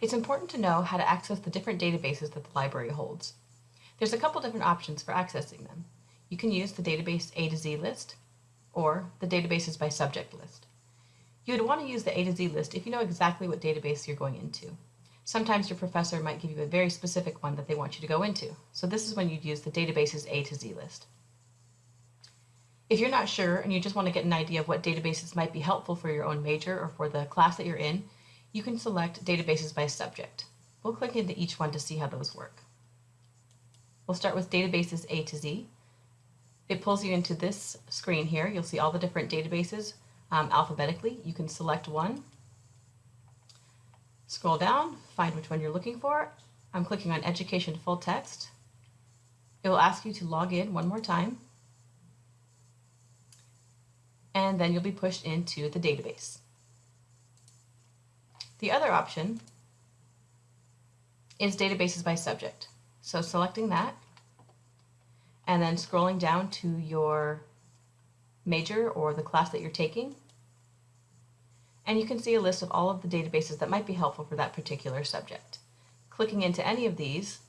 it's important to know how to access the different databases that the library holds. There's a couple different options for accessing them. You can use the database A to Z list or the databases by subject list. You would want to use the A to Z list if you know exactly what database you're going into. Sometimes your professor might give you a very specific one that they want you to go into. So this is when you'd use the databases A to Z list. If you're not sure and you just want to get an idea of what databases might be helpful for your own major or for the class that you're in, you can select databases by subject. We'll click into each one to see how those work. We'll start with databases A to Z. It pulls you into this screen here. You'll see all the different databases um, alphabetically. You can select one, scroll down, find which one you're looking for. I'm clicking on Education Full Text. It will ask you to log in one more time and then you'll be pushed into the database. The other option is databases by subject. So selecting that and then scrolling down to your major or the class that you're taking. And you can see a list of all of the databases that might be helpful for that particular subject. Clicking into any of these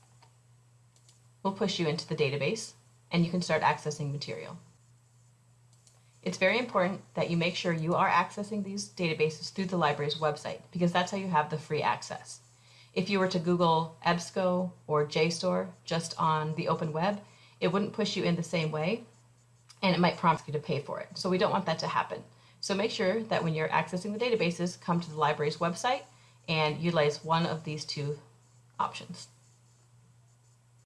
will push you into the database and you can start accessing material. It's very important that you make sure you are accessing these databases through the library's website because that's how you have the free access. If you were to Google EBSCO or JSTOR just on the open web, it wouldn't push you in the same way and it might prompt you to pay for it. So we don't want that to happen. So make sure that when you're accessing the databases, come to the library's website and utilize one of these two options.